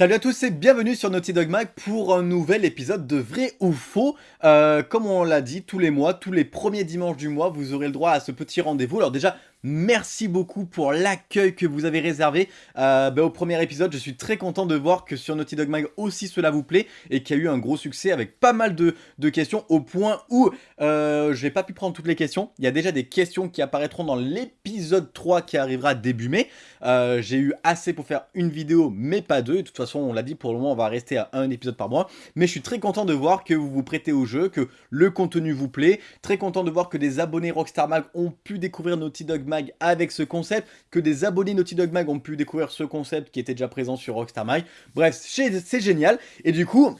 Salut à tous et bienvenue sur Naughty Dog Mag pour un nouvel épisode de Vrai ou Faux. Euh, comme on l'a dit, tous les mois, tous les premiers dimanches du mois, vous aurez le droit à ce petit rendez-vous. Alors déjà, Merci beaucoup pour l'accueil que vous avez réservé euh, bah, au premier épisode. Je suis très content de voir que sur Naughty Dog Mag aussi cela vous plaît et qu'il y a eu un gros succès avec pas mal de, questions au point où euh, je n'ai pas pu prendre toutes les questions. Il y a déjà des questions qui apparaîtront dans l'épisode 3 qui arrivera début mai. Euh, j'ai eu assez pour faire une vidéo mais pas deux. De toute façon on l'a dit pour le moment on va rester à un épisode par mois. Mais je suis très content de voir que vous vous prêtez au jeu, que le contenu vous plaît. Très content de voir que des abonnés Rockstar Mag ont pu découvrir Naughty Dog Mag avec ce concept, que des abonnés Naughty Dog Mag ont pu découvrir ce concept qui était déjà présent sur Rockstar Mag. Bref, c'est génial. Et du coup,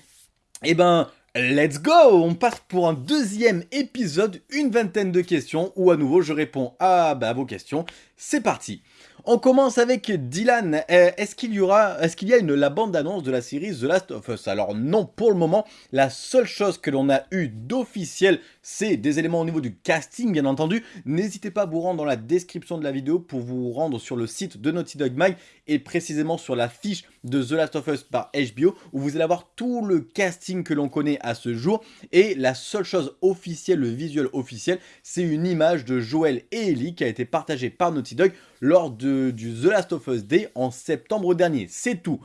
eh ben, Let's go On passe pour un deuxième épisode, une vingtaine de questions, où à nouveau je réponds à, bah, vos questions. C'est parti on commence avec Dylan. Euh, est-ce qu'il y aura, est-ce qu'il y a une, la bande-annonce de la série The Last of Us? Alors non, pour le moment, la seule chose que l'on a eu d'officiel, c'est des éléments au niveau du casting, bien entendu. N'hésitez pas à vous rendre dans la description de la vidéo pour vous rendre sur le site de Naughty Dog Mag et précisément sur la fiche de The Last of Us par HBO, où vous allez avoir tout le casting que l'on connaît à ce jour. Et la seule chose officielle, le visuel officiel, c'est une image de Joel et Ellie qui a été partagée par Naughty Dog lors de, du The Last of Us Day en septembre dernier. C'est tout.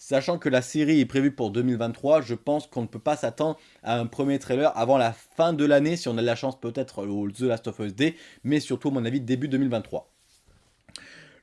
Sachant que la série est prévue pour 2023, je pense qu'on ne peut pas s'attendre à un premier trailer avant la fin de l'année, si on a de la chance peut-être au The Last of Us Day, mais surtout à mon avis début 2023.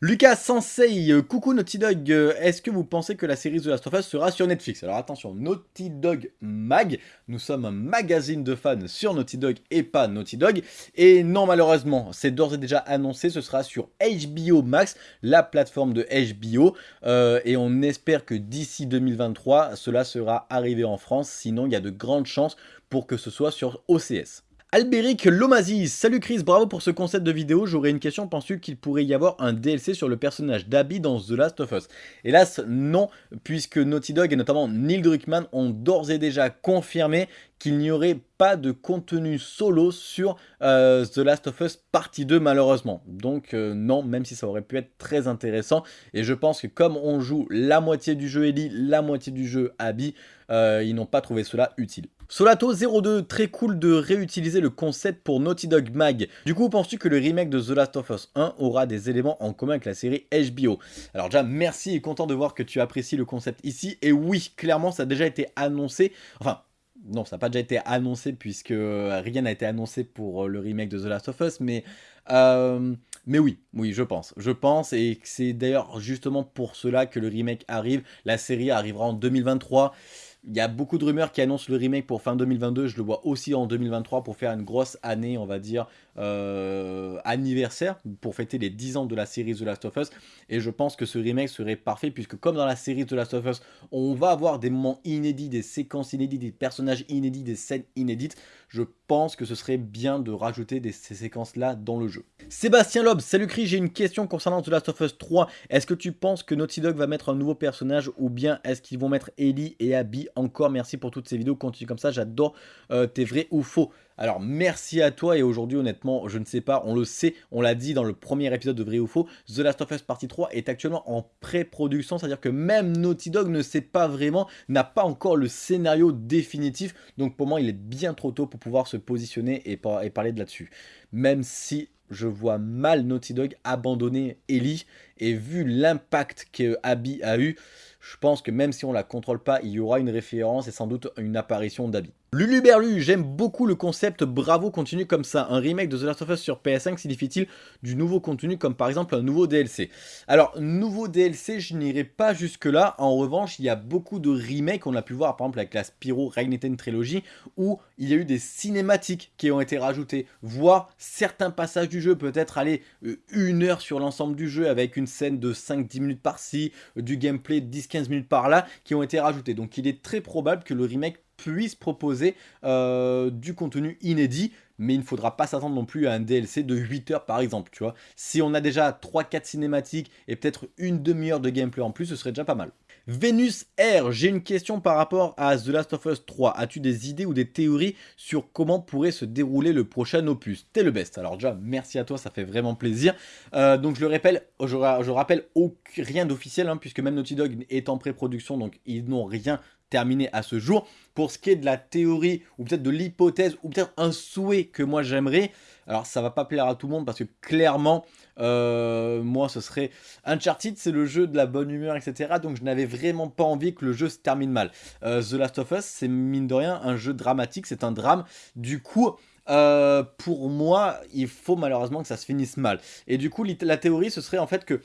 Lucas Sensei, euh, coucou Naughty Dog, euh, est-ce que vous pensez que la série The Last of Us sera sur Netflix? Alors attention, Naughty Dog Mag, nous sommes un magazine de fans sur Naughty Dog et pas Naughty Dog, et non malheureusement, c'est d'ores et déjà annoncé, ce sera sur HBO Max, la plateforme de HBO, euh, et on espère que d'ici 2023, cela sera arrivé en France, sinon il y a de grandes chances pour que ce soit sur OCS. Albéric Lomazis, salut Chris, bravo pour ce concept de vidéo, j'aurais une question, penses-tu qu'il pourrait y avoir un DLC sur le personnage d'Abby dans The Last of Us? Hélas non, puisque Naughty Dog et notamment Neil Druckmann ont d'ores et déjà confirmé qu'il n'y aurait pas de contenu solo sur euh, The Last of Us partie 2 malheureusement. Donc euh, non, même si ça aurait pu être très intéressant. Et je pense que comme on joue la moitié du jeu Ellie, la moitié du jeu Abby, euh, ils n'ont pas trouvé cela utile. Solato02, très cool de réutiliser le concept pour Naughty Dog Mag. Du coup, penses-tu que le remake de The Last of Us 1 aura des éléments en commun avec la série HBO Alors déjà, merci et content de voir que tu apprécies le concept ici. Et oui, clairement, ça a déjà été annoncé. Enfin, non, ça n'a pas déjà été annoncé puisque rien n'a été annoncé pour le remake de The Last of Us, mais... Euh, mais oui, oui, je pense. Je pense, et c'est d'ailleurs justement pour cela que le remake arrive. La série arrivera en 2023. Il y a beaucoup de rumeurs qui annoncent le remake pour fin 2022. Je le vois aussi en 2023 pour faire une grosse année, on va dire, euh, anniversaire pour fêter les 10 ans de la série The Last of Us. Et je pense que ce remake serait parfait puisque comme dans la série The Last of Us, on va avoir des moments inédits, des séquences inédites, des personnages inédits, des scènes inédites. Je pense que ce serait bien de rajouter ces séquences-là dans le jeu. Sébastien Loeb, salut Chris, j'ai une question concernant The Last of Us 3. Est-ce que tu penses que Naughty Dog va mettre un nouveau personnage ou bien est-ce qu'ils vont mettre Ellie et Abby encore Merci pour toutes ces vidéos, continue comme ça, j'adore euh, tes vrais ou faux. Alors merci à toi et aujourd'hui honnêtement je ne sais pas, on le sait, on l'a dit dans le premier épisode de Vrai ou Faux, The Last of Us Partie 3 est actuellement en pré-production, c'est à dire que même Naughty Dog ne sait pas vraiment, n'a pas encore le scénario définitif, donc pour moi il est bien trop tôt pour pouvoir se positionner et, et parler de là-dessus. Même si je vois mal Naughty Dog abandonner Ellie et vu l'impact que Abby a eu, je pense que même si on la contrôle pas, il y aura une référence et sans doute une apparition d'Abby. Lulu Berlu, j'aime beaucoup le concept, bravo, continue comme ça. Un remake de The Last of Us sur PS5 signifie-t-il du nouveau contenu comme par exemple un nouveau DLC Alors, nouveau DLC, je n'irai pas jusque là. En revanche, il y a beaucoup de remakes, on a pu voir par exemple avec la Spyro Reignited Trilogy, où il y a eu des cinématiques qui ont été rajoutées, voire certains passages du jeu, peut-être aller euh, une heure sur l'ensemble du jeu avec une scène de 5-10 minutes par-ci, du gameplay de 10-15 minutes par-là, qui ont été rajoutés. Donc il est très probable que le remake puisse proposer euh, du contenu inédit, mais il ne faudra pas s'attendre non plus à un DLC de 8 heures par exemple, tu vois. Si on a déjà 3-4 cinématiques et peut-être une demi-heure de gameplay en plus, ce serait déjà pas mal. Venus R, j'ai une question par rapport à The Last of Us 3. As-tu des idées ou des théories sur comment pourrait se dérouler le prochain opus? T'es le best. Alors déjà, merci à toi, ça fait vraiment plaisir. Euh, donc je le rappelle, je, rappelle rien d'officiel, hein, puisque même Naughty Dog est en pré-production, donc ils n'ont rien terminé à ce jour. Pour ce qui est de la théorie, ou peut-être de l'hypothèse, ou peut-être un souhait que moi j'aimerais, alors ça va pas plaire à tout le monde, parce que clairement, euh, moi, ce serait Uncharted, c'est le jeu de la bonne humeur, etc. Donc, je n'avais vraiment pas envie que le jeu se termine mal. Euh, The Last of Us, c'est mine de rien un jeu dramatique, c'est un drame. Du coup, euh, pour moi, il faut malheureusement que ça se finisse mal. Et du coup, la théorie, ce serait en fait que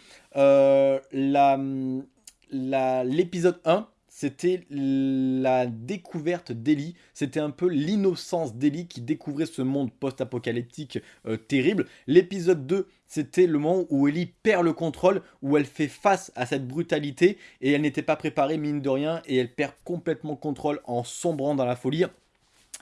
l'épisode 1 c'était la découverte d'Ellie, c'était un peu l'innocence d'Ellie qui découvrait ce monde post-apocalyptique euh, terrible. L'épisode 2, c'était le moment où Ellie perd le contrôle, où elle fait face à cette brutalité, et elle n'était pas préparée, mine de rien, et elle perd complètement le contrôle en sombrant dans la folie.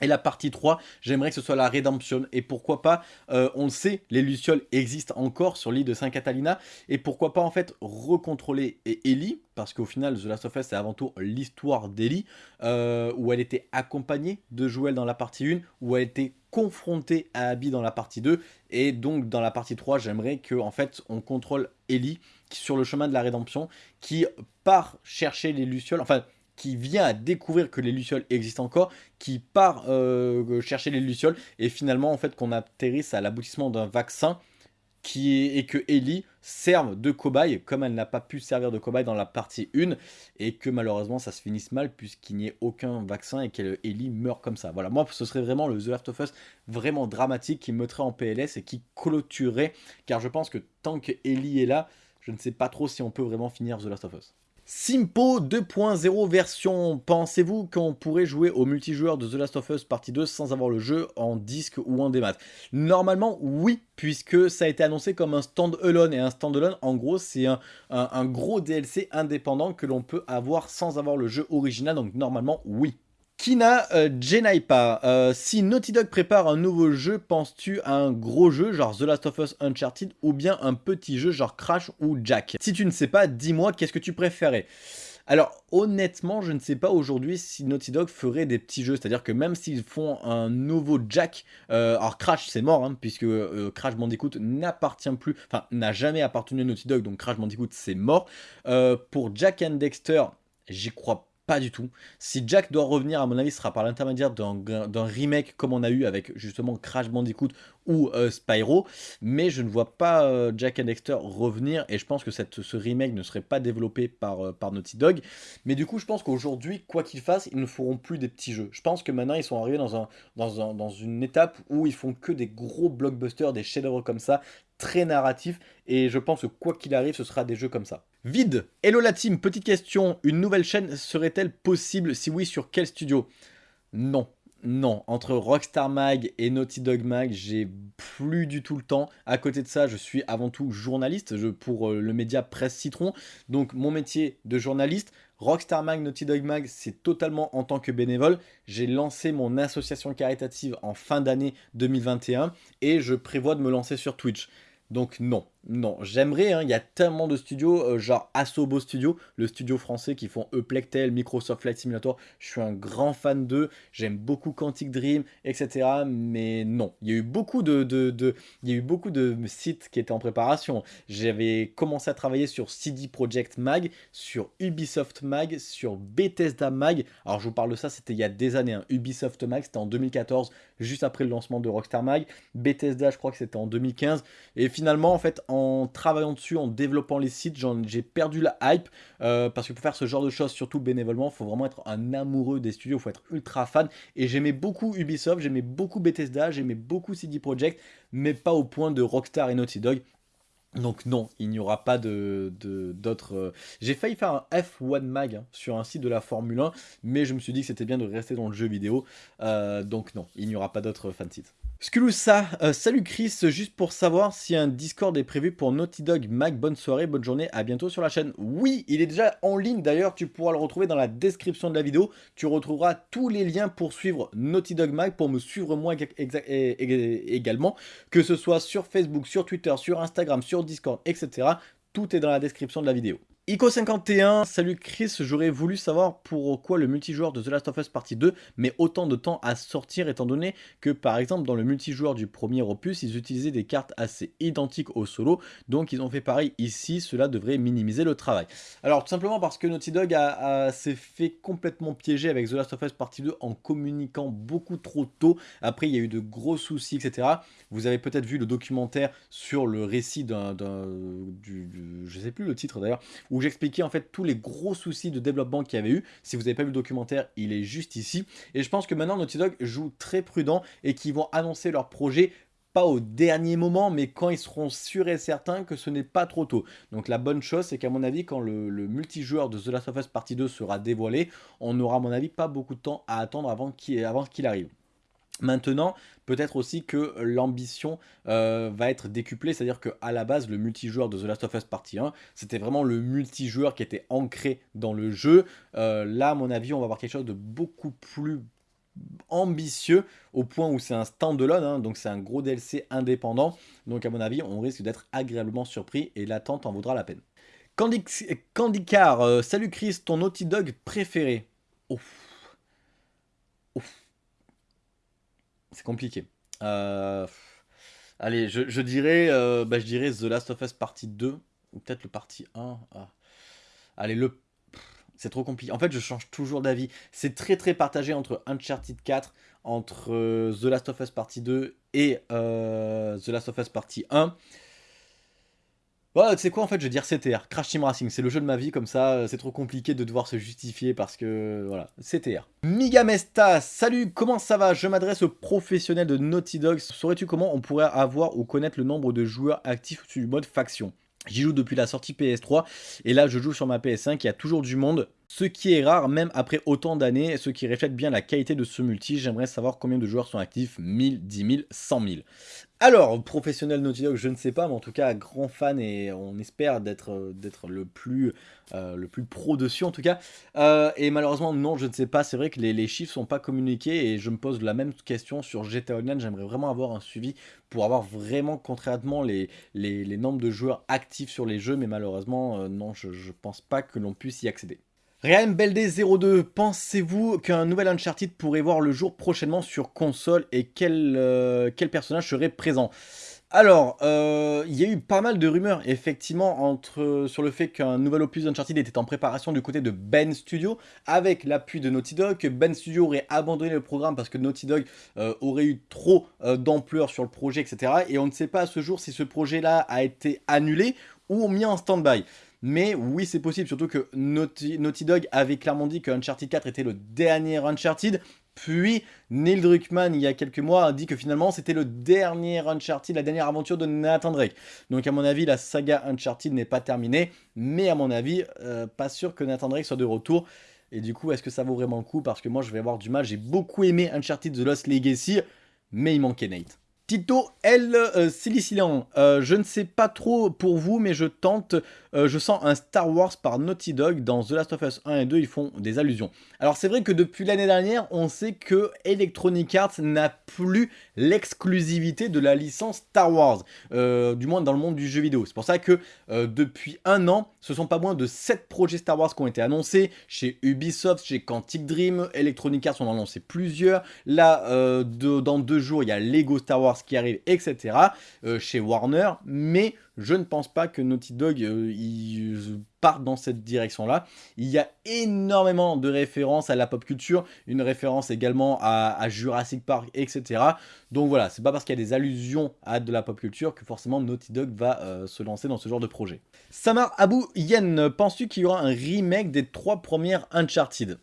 Et la partie 3, j'aimerais que ce soit la rédemption. Et pourquoi pas, euh, on le sait, les Lucioles existent encore sur l'île de Saint-Catalina. Et pourquoi pas en fait recontrôler Ellie, parce qu'au final, The Last of Us, c'est avant tout l'histoire d'Ellie, euh, où elle était accompagnée de Joël dans la partie 1, où elle était confrontée à Abby dans la partie 2. Et donc dans la partie 3, j'aimerais que en fait, on contrôle Ellie sur le chemin de la rédemption, qui part chercher les Lucioles, enfin qui vient à découvrir que les Lucioles existent encore, qui part euh, chercher les Lucioles, et finalement, en fait, qu'on atterrisse à l'aboutissement d'un vaccin qui est, et que Ellie serve de cobaye, comme elle n'a pas pu servir de cobaye dans la partie 1, et que malheureusement ça se finisse mal puisqu'il n'y ait aucun vaccin et qu'Ellie meurt comme ça. Voilà, moi ce serait vraiment le The Last of Us vraiment dramatique qui mettrait en PLS et qui clôturerait, car je pense que tant que Ellie est là, je ne sais pas trop si on peut vraiment finir The Last of Us. Simpo 2.0 version, pensez-vous qu'on pourrait jouer au multijoueur de The Last of Us partie 2 sans avoir le jeu en disque ou en démat? Normalement oui, puisque ça a été annoncé comme un stand-alone, et un stand-alone en gros c'est un, gros DLC indépendant que l'on peut avoir sans avoir le jeu original, donc normalement oui. Kina euh, Jenaipa, euh, si Naughty Dog prépare un nouveau jeu, penses-tu à un gros jeu genre The Last of Us Uncharted ou bien un petit jeu genre Crash ou Jack? Si tu ne sais pas, dis-moi qu'est-ce que tu préférais? Alors honnêtement, je ne sais pas aujourd'hui si Naughty Dog ferait des petits jeux, c'est-à-dire que même s'ils font un nouveau Jack, euh, alors Crash c'est mort, hein, puisque Crash Bandicoot n'appartient plus, enfin n'a jamais appartenu à Naughty Dog, donc Crash Bandicoot c'est mort. pour Jack and Dexter, j'y crois pas du tout. Si Jack doit revenir, à mon avis, ce sera par l'intermédiaire d'un remake comme on a eu avec justement Crash Bandicoot ou euh, Spyro. Mais je ne vois pas euh, Jack and Dexter revenir et je pense que ce remake ne serait pas développé par, euh, par Naughty Dog. Mais du coup, je pense qu'aujourd'hui, quoi qu'ils fassent, ils ne feront plus des petits jeux. Je pense que maintenant, ils sont arrivés dans, dans une étape où ils font que des gros blockbusters, des chefs-d'œuvre comme ça, très narratifs. Et je pense que quoi qu'il arrive, ce sera des jeux comme ça. Vide. Hello la team, petite question. Une nouvelle chaîne serait-elle possible? Si oui, sur quel studio? Non. Non, entre Rockstar Mag et Naughty Dog Mag, j'ai plus du tout le temps. À côté de ça, je suis avant tout journaliste pour euh, le média Presse Citron. Donc mon métier de journaliste, Rockstar Mag, Naughty Dog Mag, c'est totalement en tant que bénévole. J'ai lancé mon association caritative en fin d'année 2021 et je prévois de me lancer sur Twitch. Donc non, non, j'aimerais, hein, il y a tellement de studios, euh, genre Asobo Studio, le studio français qui font Eplectel, Microsoft Flight Simulator, je suis un grand fan d'eux, j'aime beaucoup Quantic Dream, etc. Mais non, il y a eu beaucoup de, de, y a eu beaucoup sites qui étaient en préparation. J'avais commencé à travailler sur CD Projekt Mag, sur Ubisoft Mag, sur Bethesda Mag. Alors je vous parle de ça, c'était il y a des années. Hein. Ubisoft Mag, c'était en 2014, juste après le lancement de Rockstar Mag. Bethesda, je crois que c'était en 2015. Et finalement, en fait, en travaillant dessus, en développant les sites, j'ai perdu la hype euh, parce que pour faire ce genre de choses, surtout bénévolement, il faut vraiment être un amoureux des studios, il faut être ultra fan. Et j'aimais beaucoup Ubisoft, j'aimais beaucoup Bethesda, j'aimais beaucoup CD Projekt, mais pas au point de Rockstar et Naughty Dog. Donc non, il n'y aura pas d'autres... Euh, j'ai failli faire un F1 Mag hein, sur un site de la Formule 1, mais je me suis dit que c'était bien de rester dans le jeu vidéo. Euh, donc non, il n'y aura pas d'autres fansites. Skulusa, euh, salut Chris, juste pour savoir si un Discord est prévu pour Naughty Dog Mag, bonne soirée, bonne journée, à bientôt sur la chaîne. Oui, il est déjà en ligne d'ailleurs, tu pourras le retrouver dans la description de la vidéo, tu retrouveras tous les liens pour suivre Naughty Dog Mag, pour me suivre moi également, que ce soit sur Facebook, sur Twitter, sur Instagram, sur Discord, etc. Tout est dans la description de la vidéo. Ico51, salut Chris, j'aurais voulu savoir pourquoi le multijoueur de The Last of Us Partie 2 met autant de temps à sortir étant donné que par exemple dans le multijoueur du premier opus, ils utilisaient des cartes assez identiques au solo, donc ils ont fait pareil ici, cela devrait minimiser le travail. Alors tout simplement parce que Naughty Dog s'est fait complètement piéger avec The Last of Us Partie 2 en communiquant beaucoup trop tôt, après il y a eu de gros soucis etc. Vous avez peut-être vu le documentaire sur le récit d'un, je sais plus le titre d'ailleurs, où j'expliquais en fait tous les gros soucis de développement qu'il y avait eu. Si vous n'avez pas vu le documentaire, il est juste ici. Et je pense que maintenant Naughty Dog joue très prudent et qu'ils vont annoncer leur projet pas au dernier moment, mais quand ils seront sûrs et certains que ce n'est pas trop tôt. Donc la bonne chose, c'est qu'à mon avis, quand le, multijoueur de The Last of Us Partie 2 sera dévoilé, on n'aura à mon avis pas beaucoup de temps à attendre avant qu'il arrive. Maintenant, peut-être aussi que l'ambition euh, va être décuplée, c'est-à-dire qu'à la base, le multijoueur de The Last of Us Partie 1, c'était vraiment le multijoueur qui était ancré dans le jeu. Euh, là, à mon avis, on va avoir quelque chose de beaucoup plus ambitieux au point où c'est un standalone, hein, donc c'est un gros DLC indépendant. Donc à mon avis, on risque d'être agréablement surpris et l'attente en vaudra la peine. Candy, euh, salut Chris, ton Naughty Dog préféré? C'est compliqué. Euh, allez, je, dirais, euh, bah, je dirais The Last of Us partie 2, ou peut-être le partie 1. Ah. Allez, le... C'est trop compliqué. En fait, je change toujours d'avis. C'est très très partagé entre Uncharted 4, entre euh, The Last of Us partie 2 et The Last of Us partie 1. Ouais, tu sais quoi, en fait, je vais dire CTR, Crash Team Racing, c'est le jeu de ma vie, comme ça, euh, c'est trop compliqué de devoir se justifier parce que, voilà, CTR. Migamesta, salut, comment ça va? Je m'adresse aux professionnels de Naughty Dog. Saurais-tu comment on pourrait avoir ou connaître le nombre de joueurs actifs sur le mode faction? J'y joue depuis la sortie PS3, et là, je joue sur ma PS5, il y a toujours du monde, ce qui est rare même après autant d'années, ce qui reflète bien la qualité de ce multi. J'aimerais savoir combien de joueurs sont actifs, 1000, 10 000, 100 000. Alors, professionnel Naughty Dog, je ne sais pas, mais en tout cas, grand fan et on espère d'être le, plus, euh, le plus pro dessus en tout cas. Euh, et malheureusement, non, je ne sais pas, c'est vrai que les, les chiffres sont pas communiqués et je me pose la même question sur GTA Online. J'aimerais vraiment avoir un suivi pour avoir vraiment concrètement les, les, nombres de joueurs actifs sur les jeux, mais malheureusement, euh, non, je ne pense pas que l'on puisse y accéder. Ryan Belde02, pensez-vous qu'un nouvel Uncharted pourrait voir le jour prochainement sur console et quel, euh, personnage serait présent? Alors, euh, il y a eu pas mal de rumeurs, effectivement, sur le fait qu'un nouvel opus d'Uncharted était en préparation du côté de Ben Studio, avec l'appui de Naughty Dog, Ben Studio aurait abandonné le programme parce que Naughty Dog euh, aurait eu trop d'ampleur sur le projet, etc. Et on ne sait pas à ce jour si ce projet-là a été annulé ou mis en stand-by. Mais oui, c'est possible, surtout que Naughty, Dog avait clairement dit que Uncharted 4 était le dernier Uncharted. Puis Neil Druckmann, il y a quelques mois, a dit que finalement c'était le dernier Uncharted, la dernière aventure de Nathan Drake. Donc à mon avis, la saga Uncharted n'est pas terminée. Mais à mon avis, euh, pas sûr que Nathan Drake soit de retour. Et du coup, est-ce que ça vaut vraiment le coup? Parce que moi, je vais avoir du mal. J'ai beaucoup aimé Uncharted The Lost Legacy, mais il manquait Nate. Tito L. Euh, Silicilan, euh, je ne sais pas trop pour vous, mais je tente, euh, je sens un Star Wars par Naughty Dog dans The Last of Us 1 et 2, ils font des allusions. Alors c'est vrai que depuis l'année dernière, on sait que Electronic Arts n'a plus l'exclusivité de la licence Star Wars, du moins dans le monde du jeu vidéo. C'est pour ça que depuis un an, ce sont pas moins de 7 projets Star Wars qui ont été annoncés chez Ubisoft, chez Quantic Dream, Electronic Arts en a annoncé plusieurs. Là, dans deux jours, il y a Lego Star Wars qui arrive, etc. Euh, chez Warner, mais je ne pense pas que Naughty Dog euh, parte dans cette direction-là. Il y a énormément de références à la pop culture, une référence également à, Jurassic Park, etc. Donc voilà, c'est pas parce qu'il y a des allusions à de la pop culture que forcément Naughty Dog va euh, se lancer dans ce genre de projet. Samar Abou Yen, penses-tu qu'il y aura un remake des trois premières Uncharted?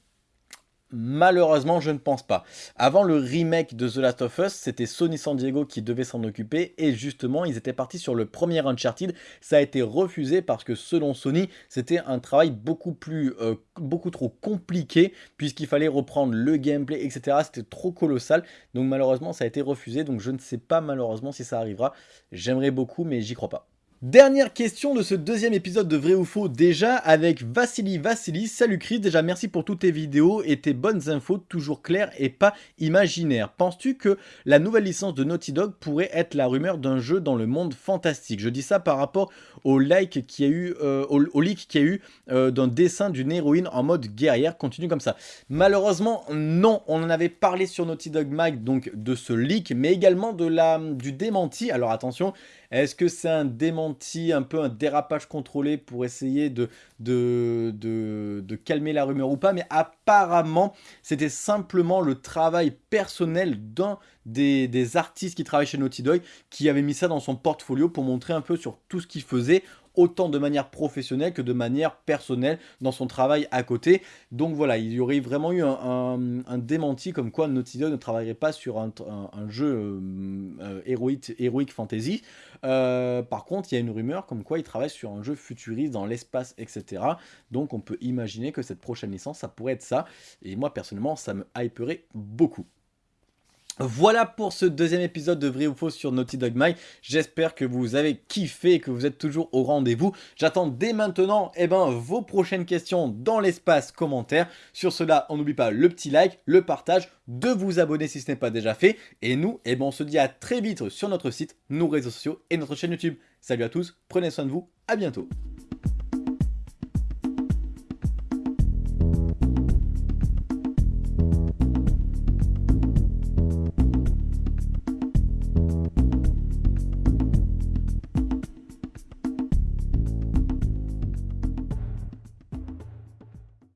Malheureusement, je ne pense pas. Avant le remake de The Last of Us, c'était Sony San Diego qui devait s'en occuper et justement, ils étaient partis sur le premier Uncharted. Ça a été refusé parce que selon Sony, c'était un travail beaucoup plus, euh, beaucoup trop compliqué puisqu'il fallait reprendre le gameplay, etc. C'était trop colossal. Donc malheureusement, ça a été refusé. Donc je ne sais pas malheureusement si ça arrivera. J'aimerais beaucoup, mais j'y crois pas. Dernière question de ce deuxième épisode de Vrai ou Faux déjà avec Vassili Vassili. Salut Chris, déjà merci pour toutes tes vidéos et tes bonnes infos toujours claires et pas imaginaires. Penses-tu que la nouvelle licence de Naughty Dog pourrait être la rumeur d'un jeu dans le monde fantastique? Je dis ça par rapport au like qui a eu, euh, au, leak qu'il y a eu euh, d'un dessin d'une héroïne en mode guerrière. Continue comme ça. Malheureusement, non. On en avait parlé sur Naughty Dog Mag donc de ce leak, mais également de la, du démenti. Alors attention, est-ce que c'est un démenti, un peu un dérapage contrôlé pour essayer de, de, de, calmer la rumeur ou pas Mais apparemment, c'était simplement le travail personnel d'un des, des, artistes qui travaillent chez Naughty Dog qui avait mis ça dans son portfolio pour montrer un peu sur tout ce qu'il faisait autant de manière professionnelle que de manière personnelle dans son travail à côté. Donc voilà, il y aurait vraiment eu un, démenti comme quoi Naughty Dog ne travaillerait pas sur un, jeu euh, euh, héroïque, fantasy. Euh, par contre, il y a une rumeur comme quoi il travaille sur un jeu futuriste dans l'espace, etc. Donc on peut imaginer que cette prochaine licence, ça pourrait être ça. Et moi, personnellement, ça me hyperait beaucoup. Voilà pour ce deuxième épisode de Vrai ou Faux sur Naughty Dog Mag. J'espère que vous avez kiffé et que vous êtes toujours au rendez-vous. J'attends dès maintenant eh ben, vos prochaines questions dans l'espace commentaire. Sur cela, on n'oublie pas le petit like, le partage, de vous abonner si ce n'est pas déjà fait. Et nous, eh ben, on se dit à très vite sur notre site, nos réseaux sociaux et notre chaîne YouTube. Salut à tous, prenez soin de vous, à bientôt.